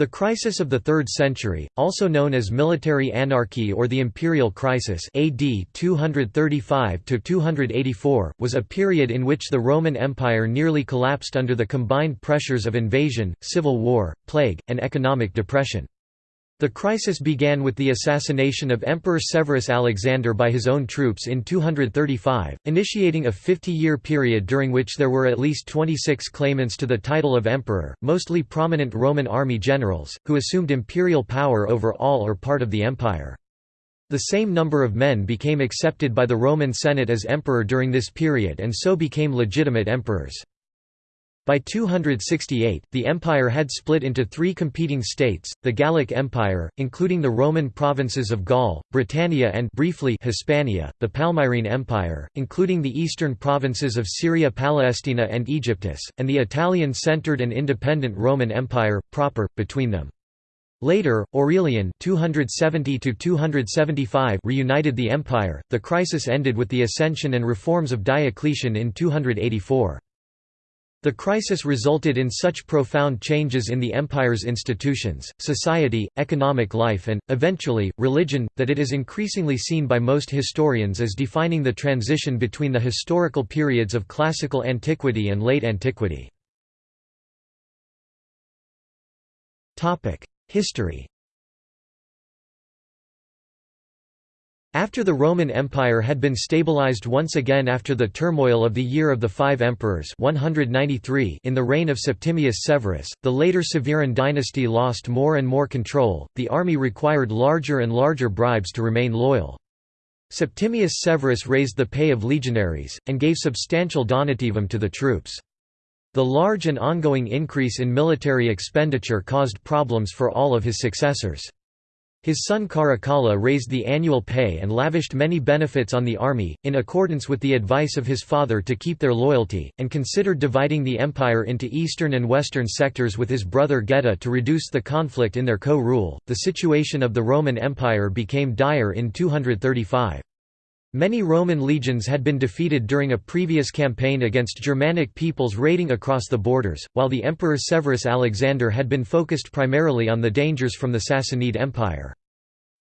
The crisis of the 3rd century, also known as military anarchy or the imperial crisis AD 235–284, was a period in which the Roman Empire nearly collapsed under the combined pressures of invasion, civil war, plague, and economic depression. The crisis began with the assassination of Emperor Severus Alexander by his own troops in 235, initiating a 50-year period during which there were at least 26 claimants to the title of emperor, mostly prominent Roman army generals, who assumed imperial power over all or part of the empire. The same number of men became accepted by the Roman Senate as emperor during this period and so became legitimate emperors. By 268, the empire had split into three competing states, the Gallic Empire, including the Roman provinces of Gaul, Britannia and briefly Hispania, the Palmyrene Empire, including the eastern provinces of Syria Palestina and Aegyptus, and the Italian-centered and independent Roman Empire, proper, between them. Later, Aurelian 270 reunited the empire. The crisis ended with the ascension and reforms of Diocletian in 284. The crisis resulted in such profound changes in the empire's institutions, society, economic life and, eventually, religion, that it is increasingly seen by most historians as defining the transition between the historical periods of classical antiquity and late antiquity. History After the Roman Empire had been stabilized once again after the turmoil of the Year of the Five Emperors 193 in the reign of Septimius Severus, the later Severan dynasty lost more and more control, the army required larger and larger bribes to remain loyal. Septimius Severus raised the pay of legionaries, and gave substantial donativum to the troops. The large and ongoing increase in military expenditure caused problems for all of his successors. His son Caracalla raised the annual pay and lavished many benefits on the army, in accordance with the advice of his father to keep their loyalty, and considered dividing the empire into eastern and western sectors with his brother Geta to reduce the conflict in their co-rule. The situation of the Roman Empire became dire in 235. Many Roman legions had been defeated during a previous campaign against Germanic peoples raiding across the borders, while the Emperor Severus Alexander had been focused primarily on the dangers from the Sassanid Empire.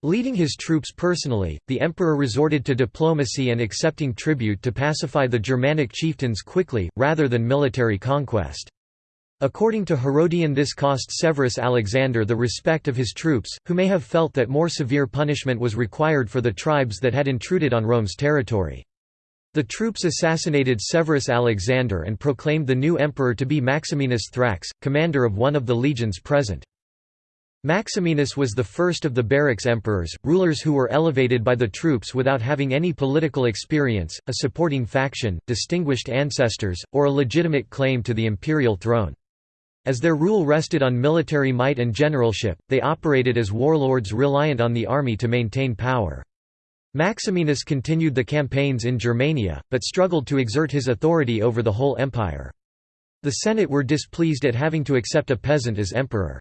Leading his troops personally, the emperor resorted to diplomacy and accepting tribute to pacify the Germanic chieftains quickly, rather than military conquest. According to Herodian this cost Severus Alexander the respect of his troops, who may have felt that more severe punishment was required for the tribes that had intruded on Rome's territory. The troops assassinated Severus Alexander and proclaimed the new emperor to be Maximinus Thrax, commander of one of the legions present. Maximinus was the first of the barracks emperors, rulers who were elevated by the troops without having any political experience, a supporting faction, distinguished ancestors, or a legitimate claim to the imperial throne. As their rule rested on military might and generalship, they operated as warlords reliant on the army to maintain power. Maximinus continued the campaigns in Germania, but struggled to exert his authority over the whole empire. The Senate were displeased at having to accept a peasant as emperor.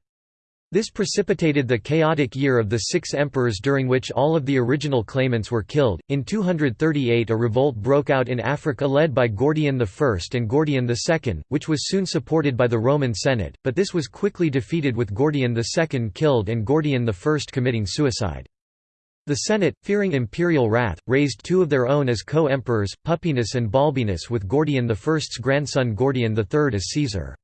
This precipitated the chaotic year of the six emperors during which all of the original claimants were killed. In 238 a revolt broke out in Africa led by Gordian I and Gordian II, which was soon supported by the Roman Senate, but this was quickly defeated with Gordian II killed and Gordian I committing suicide. The Senate, fearing imperial wrath, raised two of their own as co-emperors, Pupienus and Balbinus with Gordian I's grandson Gordian III as Caesar.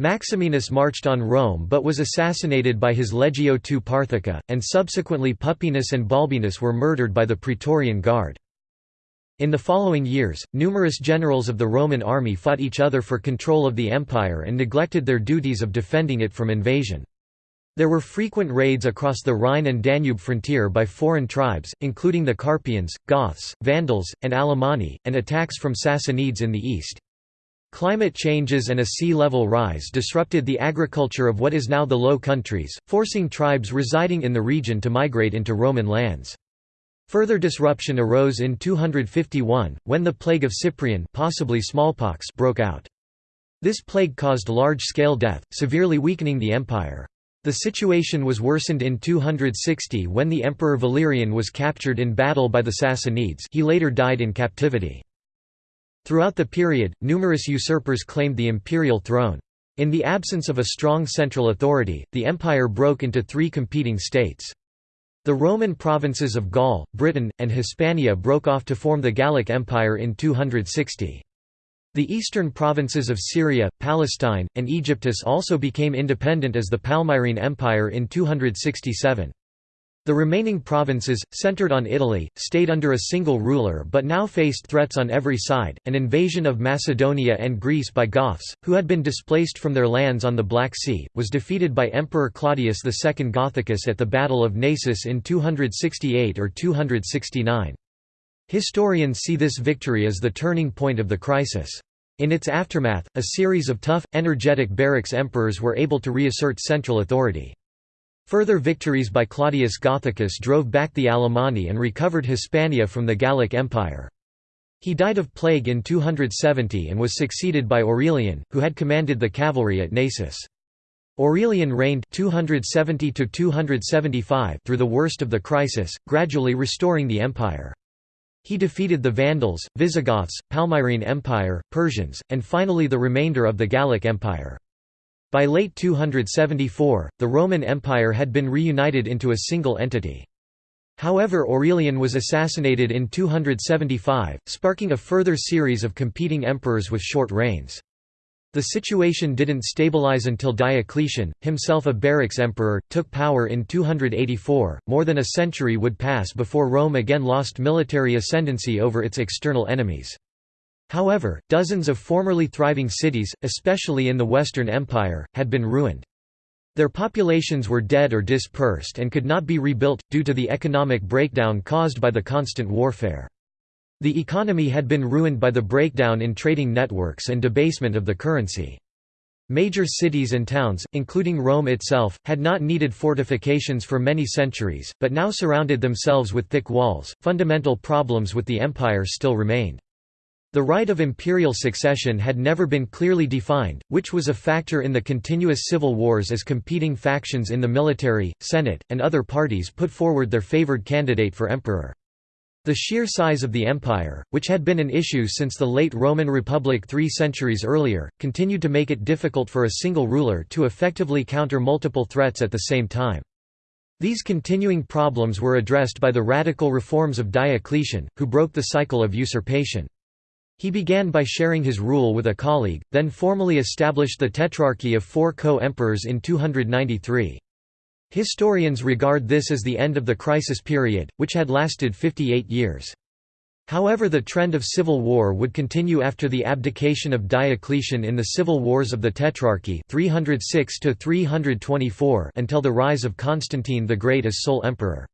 Maximinus marched on Rome but was assassinated by his Legio II Parthica, and subsequently Pupienus and Balbinus were murdered by the Praetorian Guard. In the following years, numerous generals of the Roman army fought each other for control of the empire and neglected their duties of defending it from invasion. There were frequent raids across the Rhine and Danube frontier by foreign tribes, including the Carpians, Goths, Vandals, and Alemanni, and attacks from Sassanids in the east. Climate changes and a sea level rise disrupted the agriculture of what is now the Low Countries, forcing tribes residing in the region to migrate into Roman lands. Further disruption arose in 251, when the plague of Cyprian possibly smallpox broke out. This plague caused large-scale death, severely weakening the empire. The situation was worsened in 260 when the Emperor Valerian was captured in battle by the Sassanids he later died in captivity. Throughout the period, numerous usurpers claimed the imperial throne. In the absence of a strong central authority, the empire broke into three competing states. The Roman provinces of Gaul, Britain, and Hispania broke off to form the Gallic Empire in 260. The eastern provinces of Syria, Palestine, and Aegyptus also became independent as the Palmyrene Empire in 267. The remaining provinces, centered on Italy, stayed under a single ruler but now faced threats on every side, an invasion of Macedonia and Greece by Goths, who had been displaced from their lands on the Black Sea, was defeated by Emperor Claudius II Gothicus at the Battle of Naissus in 268 or 269. Historians see this victory as the turning point of the crisis. In its aftermath, a series of tough, energetic barracks emperors were able to reassert central authority. Further victories by Claudius Gothicus drove back the Alemanni and recovered Hispania from the Gallic Empire. He died of plague in 270 and was succeeded by Aurelian, who had commanded the cavalry at Naissus. Aurelian reigned 270 through the worst of the crisis, gradually restoring the empire. He defeated the Vandals, Visigoths, Palmyrene Empire, Persians, and finally the remainder of the Gallic Empire. By late 274, the Roman Empire had been reunited into a single entity. However Aurelian was assassinated in 275, sparking a further series of competing emperors with short reigns. The situation didn't stabilize until Diocletian, himself a barracks emperor, took power in 284. More than a century would pass before Rome again lost military ascendancy over its external enemies. However, dozens of formerly thriving cities, especially in the Western Empire, had been ruined. Their populations were dead or dispersed and could not be rebuilt, due to the economic breakdown caused by the constant warfare. The economy had been ruined by the breakdown in trading networks and debasement of the currency. Major cities and towns, including Rome itself, had not needed fortifications for many centuries, but now surrounded themselves with thick walls. Fundamental problems with the empire still remained. The right of imperial succession had never been clearly defined, which was a factor in the continuous civil wars as competing factions in the military, senate, and other parties put forward their favored candidate for emperor. The sheer size of the empire, which had been an issue since the late Roman Republic three centuries earlier, continued to make it difficult for a single ruler to effectively counter multiple threats at the same time. These continuing problems were addressed by the radical reforms of Diocletian, who broke the cycle of usurpation. He began by sharing his rule with a colleague, then formally established the Tetrarchy of four co-emperors in 293. Historians regard this as the end of the crisis period, which had lasted 58 years. However the trend of civil war would continue after the abdication of Diocletian in the civil wars of the Tetrarchy 306 until the rise of Constantine the Great as sole emperor.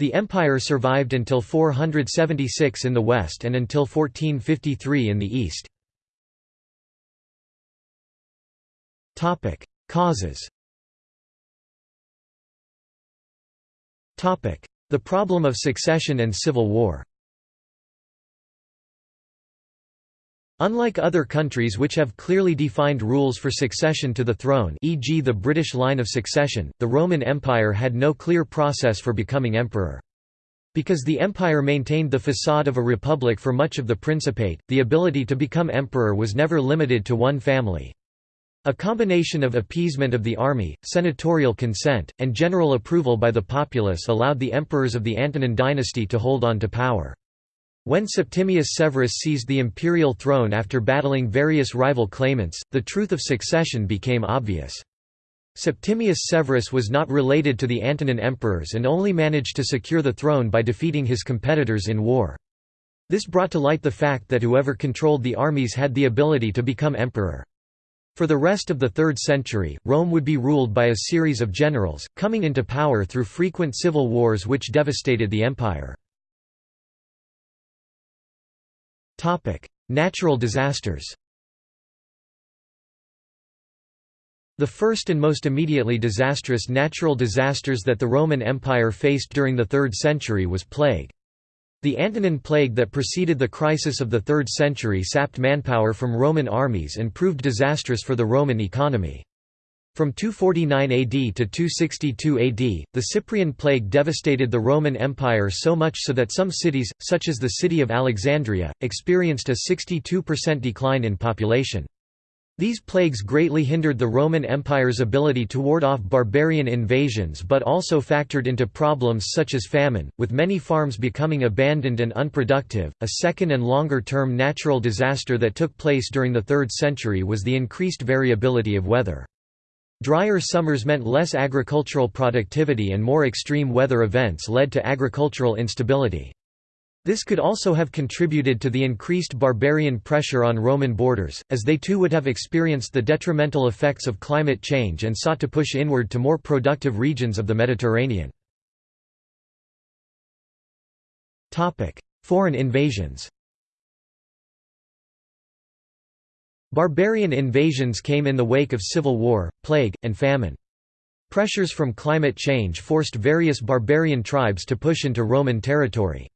The empire survived until 476 in the west and until 1453 in the east. Causes The problem of succession and civil war Unlike other countries which have clearly defined rules for succession to the throne e.g. the British line of succession, the Roman Empire had no clear process for becoming emperor. Because the empire maintained the facade of a republic for much of the Principate, the ability to become emperor was never limited to one family. A combination of appeasement of the army, senatorial consent, and general approval by the populace allowed the emperors of the Antonine dynasty to hold on to power. When Septimius Severus seized the imperial throne after battling various rival claimants, the truth of succession became obvious. Septimius Severus was not related to the Antonine emperors and only managed to secure the throne by defeating his competitors in war. This brought to light the fact that whoever controlled the armies had the ability to become emperor. For the rest of the 3rd century, Rome would be ruled by a series of generals, coming into power through frequent civil wars which devastated the empire. Natural disasters The first and most immediately disastrous natural disasters that the Roman Empire faced during the 3rd century was plague. The Antonine Plague that preceded the crisis of the 3rd century sapped manpower from Roman armies and proved disastrous for the Roman economy. From 249 AD to 262 AD, the Cyprian plague devastated the Roman Empire so much so that some cities, such as the city of Alexandria, experienced a 62% decline in population. These plagues greatly hindered the Roman Empire's ability to ward off barbarian invasions but also factored into problems such as famine, with many farms becoming abandoned and unproductive. A second and longer term natural disaster that took place during the 3rd century was the increased variability of weather. Drier summers meant less agricultural productivity and more extreme weather events led to agricultural instability. This could also have contributed to the increased barbarian pressure on Roman borders, as they too would have experienced the detrimental effects of climate change and sought to push inward to more productive regions of the Mediterranean. Foreign invasions Barbarian invasions came in the wake of civil war, plague, and famine. Pressures from climate change forced various barbarian tribes to push into Roman territory.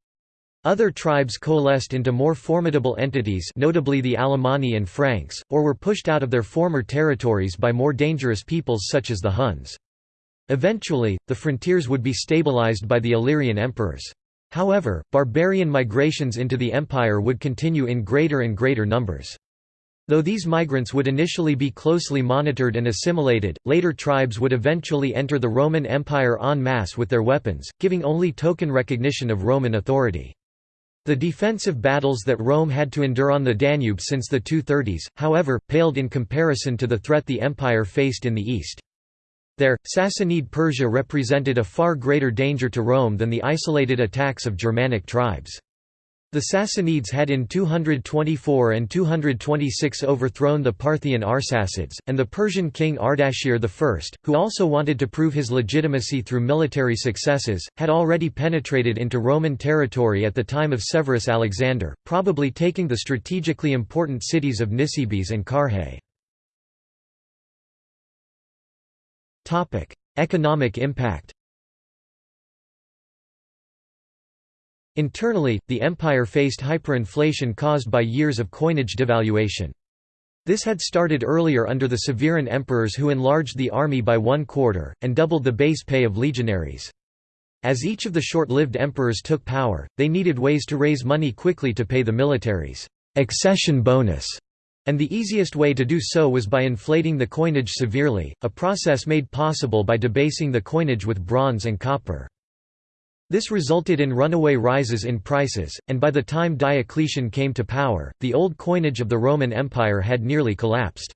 Other tribes coalesced into more formidable entities notably the Alemanni and Franks, or were pushed out of their former territories by more dangerous peoples such as the Huns. Eventually, the frontiers would be stabilized by the Illyrian emperors. However, barbarian migrations into the empire would continue in greater and greater numbers. Though these migrants would initially be closely monitored and assimilated, later tribes would eventually enter the Roman Empire en masse with their weapons, giving only token recognition of Roman authority. The defensive battles that Rome had to endure on the Danube since the 230s, however, paled in comparison to the threat the empire faced in the east. There, Sassanid Persia represented a far greater danger to Rome than the isolated attacks of Germanic tribes. The Sassanids had in 224 and 226 overthrown the Parthian Arsacids, and the Persian king Ardashir I, who also wanted to prove his legitimacy through military successes, had already penetrated into Roman territory at the time of Severus Alexander, probably taking the strategically important cities of Nisibis and Carrhae. Economic impact Internally, the empire faced hyperinflation caused by years of coinage devaluation. This had started earlier under the Severan emperors who enlarged the army by one quarter, and doubled the base pay of legionaries. As each of the short-lived emperors took power, they needed ways to raise money quickly to pay the military's accession bonus, and the easiest way to do so was by inflating the coinage severely, a process made possible by debasing the coinage with bronze and copper. This resulted in runaway rises in prices, and by the time Diocletian came to power, the old coinage of the Roman Empire had nearly collapsed.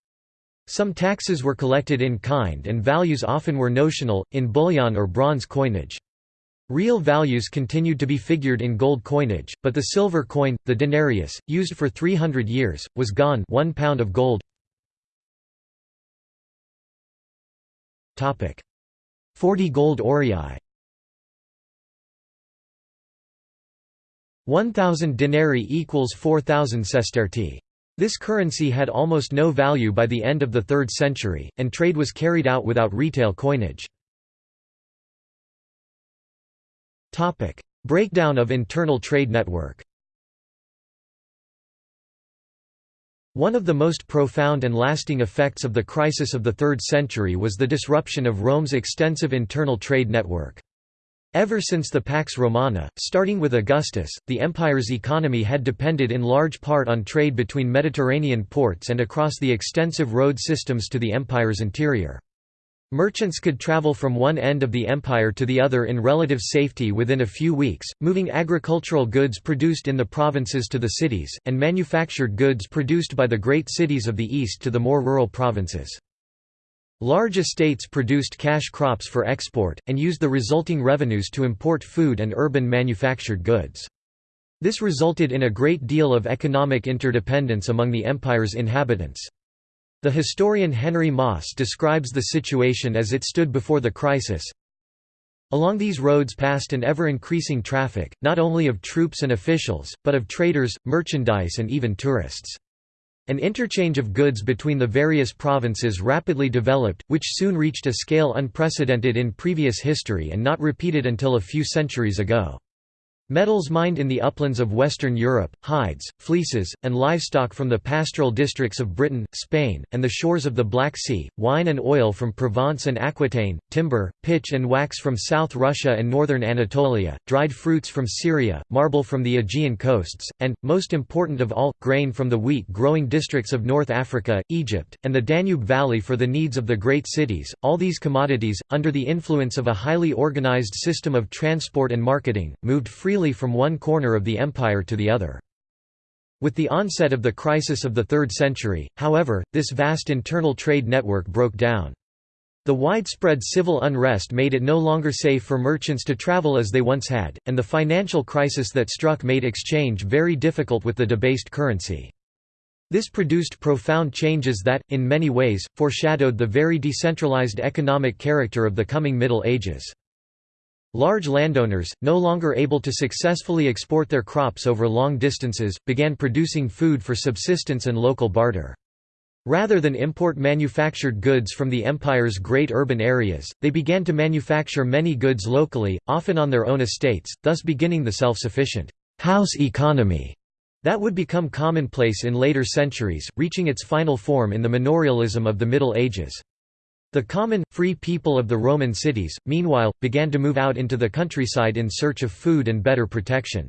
Some taxes were collected in kind and values often were notional, in bullion or bronze coinage. Real values continued to be figured in gold coinage, but the silver coin, the denarius, used for 300 years, was gone one pound of gold. 40 gold aurei 1,000 denarii equals 4,000 sestertii. This currency had almost no value by the end of the 3rd century, and trade was carried out without retail coinage. Breakdown of internal trade network One of the most profound and lasting effects of the crisis of the 3rd century was the disruption of Rome's extensive internal trade network. Ever since the Pax Romana, starting with Augustus, the empire's economy had depended in large part on trade between Mediterranean ports and across the extensive road systems to the empire's interior. Merchants could travel from one end of the empire to the other in relative safety within a few weeks, moving agricultural goods produced in the provinces to the cities, and manufactured goods produced by the great cities of the east to the more rural provinces. Large estates produced cash crops for export, and used the resulting revenues to import food and urban manufactured goods. This resulted in a great deal of economic interdependence among the empire's inhabitants. The historian Henry Moss describes the situation as it stood before the crisis. Along these roads passed an ever-increasing traffic, not only of troops and officials, but of traders, merchandise and even tourists. An interchange of goods between the various provinces rapidly developed, which soon reached a scale unprecedented in previous history and not repeated until a few centuries ago. Metals mined in the uplands of Western Europe, hides, fleeces, and livestock from the pastoral districts of Britain, Spain, and the shores of the Black Sea, wine and oil from Provence and Aquitaine, timber, pitch and wax from South Russia and northern Anatolia, dried fruits from Syria, marble from the Aegean coasts, and, most important of all, grain from the wheat-growing districts of North Africa, Egypt, and the Danube Valley for the needs of the great cities. All these commodities, under the influence of a highly organized system of transport and marketing, moved freely freely from one corner of the empire to the other. With the onset of the crisis of the 3rd century, however, this vast internal trade network broke down. The widespread civil unrest made it no longer safe for merchants to travel as they once had, and the financial crisis that struck made exchange very difficult with the debased currency. This produced profound changes that, in many ways, foreshadowed the very decentralized economic character of the coming Middle Ages. Large landowners, no longer able to successfully export their crops over long distances, began producing food for subsistence and local barter. Rather than import manufactured goods from the empire's great urban areas, they began to manufacture many goods locally, often on their own estates, thus beginning the self-sufficient house economy that would become commonplace in later centuries, reaching its final form in the manorialism of the Middle Ages. The common, free people of the Roman cities, meanwhile, began to move out into the countryside in search of food and better protection.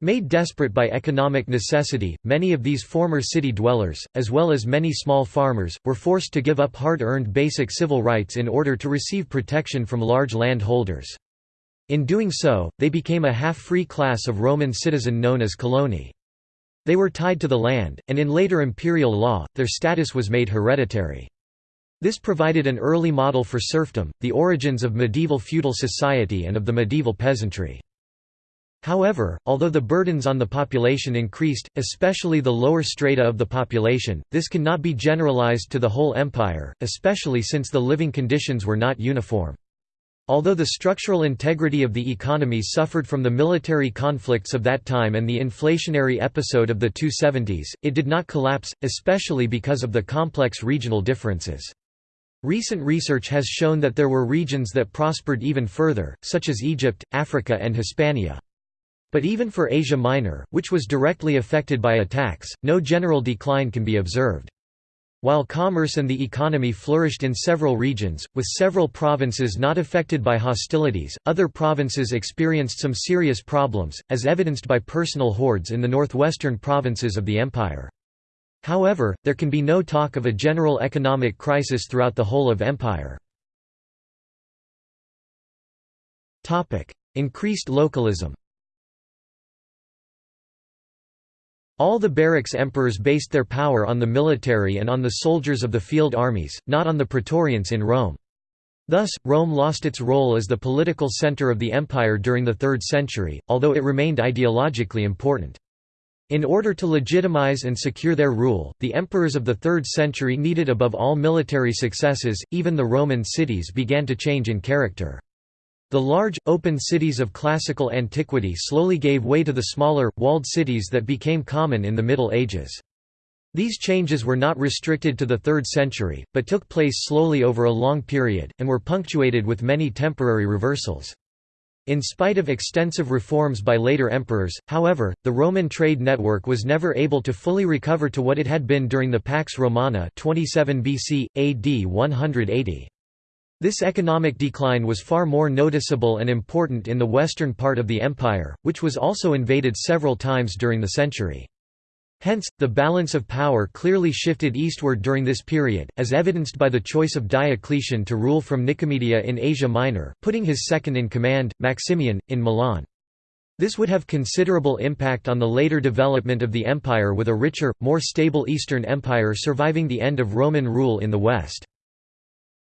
Made desperate by economic necessity, many of these former city dwellers, as well as many small farmers, were forced to give up hard-earned basic civil rights in order to receive protection from large landholders. In doing so, they became a half-free class of Roman citizen known as coloni. They were tied to the land, and in later imperial law, their status was made hereditary. This provided an early model for serfdom, the origins of medieval feudal society and of the medieval peasantry. However, although the burdens on the population increased, especially the lower strata of the population, this cannot be generalized to the whole empire, especially since the living conditions were not uniform. Although the structural integrity of the economy suffered from the military conflicts of that time and the inflationary episode of the 270s, it did not collapse, especially because of the complex regional differences. Recent research has shown that there were regions that prospered even further, such as Egypt, Africa and Hispania. But even for Asia Minor, which was directly affected by attacks, no general decline can be observed. While commerce and the economy flourished in several regions, with several provinces not affected by hostilities, other provinces experienced some serious problems, as evidenced by personal hoards in the northwestern provinces of the empire. However, there can be no talk of a general economic crisis throughout the whole of empire. Increased localism All the barracks emperors based their power on the military and on the soldiers of the field armies, not on the praetorians in Rome. Thus, Rome lost its role as the political center of the empire during the 3rd century, although it remained ideologically important. In order to legitimize and secure their rule, the emperors of the 3rd century needed above all military successes, even the Roman cities began to change in character. The large, open cities of classical antiquity slowly gave way to the smaller, walled cities that became common in the Middle Ages. These changes were not restricted to the 3rd century, but took place slowly over a long period, and were punctuated with many temporary reversals. In spite of extensive reforms by later emperors, however, the Roman trade network was never able to fully recover to what it had been during the Pax Romana 27 BC, AD 180. This economic decline was far more noticeable and important in the western part of the empire, which was also invaded several times during the century. Hence, the balance of power clearly shifted eastward during this period, as evidenced by the choice of Diocletian to rule from Nicomedia in Asia Minor, putting his second-in-command, Maximian, in Milan. This would have considerable impact on the later development of the empire with a richer, more stable Eastern Empire surviving the end of Roman rule in the West.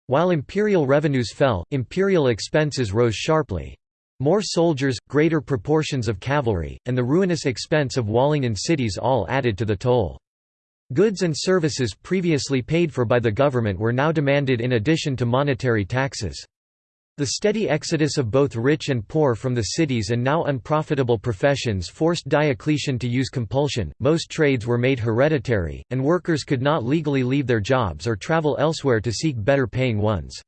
While imperial revenues fell, imperial expenses rose sharply. More soldiers, greater proportions of cavalry, and the ruinous expense of walling in cities all added to the toll. Goods and services previously paid for by the government were now demanded in addition to monetary taxes. The steady exodus of both rich and poor from the cities and now unprofitable professions forced Diocletian to use compulsion, most trades were made hereditary, and workers could not legally leave their jobs or travel elsewhere to seek better paying ones.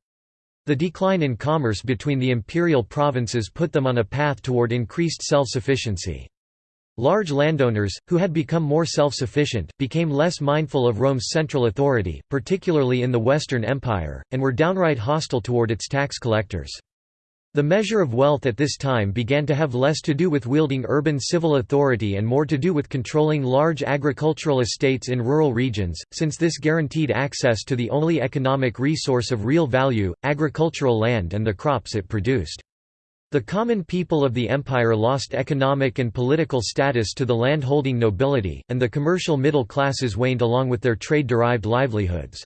The decline in commerce between the imperial provinces put them on a path toward increased self-sufficiency. Large landowners, who had become more self-sufficient, became less mindful of Rome's central authority, particularly in the Western Empire, and were downright hostile toward its tax collectors. The measure of wealth at this time began to have less to do with wielding urban civil authority and more to do with controlling large agricultural estates in rural regions, since this guaranteed access to the only economic resource of real value, agricultural land and the crops it produced. The common people of the empire lost economic and political status to the landholding nobility, and the commercial middle classes waned along with their trade-derived livelihoods.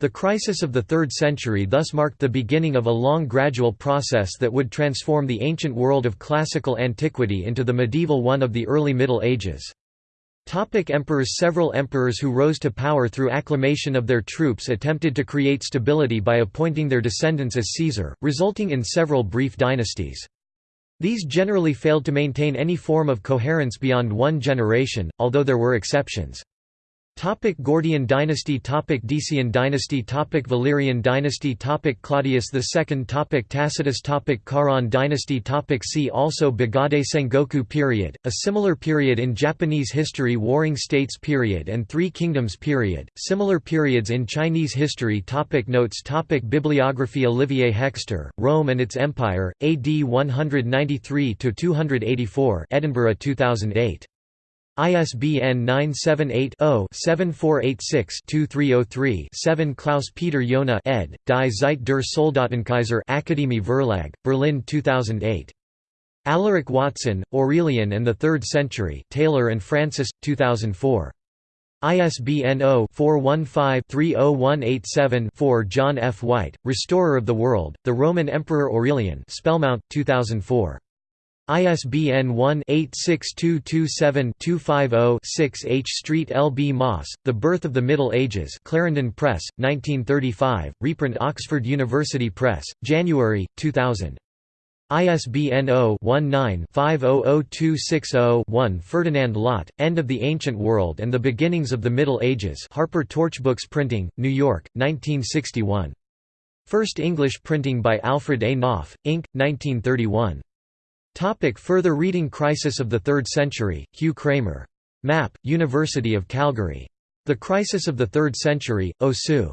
The crisis of the 3rd century thus marked the beginning of a long gradual process that would transform the ancient world of classical antiquity into the medieval one of the early Middle Ages. Topic emperors Several emperors who rose to power through acclamation of their troops attempted to create stability by appointing their descendants as Caesar, resulting in several brief dynasties. These generally failed to maintain any form of coherence beyond one generation, although there were exceptions. Topic Gordian dynasty Topic Decian dynasty Topic Valerian dynasty Topic Claudius II Topic Tacitus Topic Caran dynasty Topic See also Bagaudae Sengoku period, a similar period in Japanese history Warring States period and Three Kingdoms period, similar periods in Chinese history Topic Notes Topic Bibliography Olivier Hekster, Rome and its Empire, AD 193–284 Edinburgh 2008. ISBN 978-0-7486-2303-7 Klaus-Peter Johne ed., Die Zeit der Soldatenkaiser Akademie Verlag, Berlin 2008. Alaric Watson, Aurelian and the Third Century Taylor and Francis, 2004. ISBN 0-415-30187-4 John F. White, Restorer of the World, The Roman Emperor Aurelian Spellmount, 2004. ISBN 1-86227-250-6 H. Street L. B. Moss, The Birth of the Middle Ages Clarendon Press, 1935, reprint Oxford University Press, January, 2000. ISBN 0-19-500260-1 Ferdinand Lot, End of the Ancient World and the Beginnings of the Middle Ages Harper Torchbooks Printing, New York, 1961. First English printing by Alfred A. Knopf, Inc., 1931. Topic further reading Crisis of the Third Century, Hugh Kramer. Map, University of Calgary. The Crisis of the Third Century, Osu.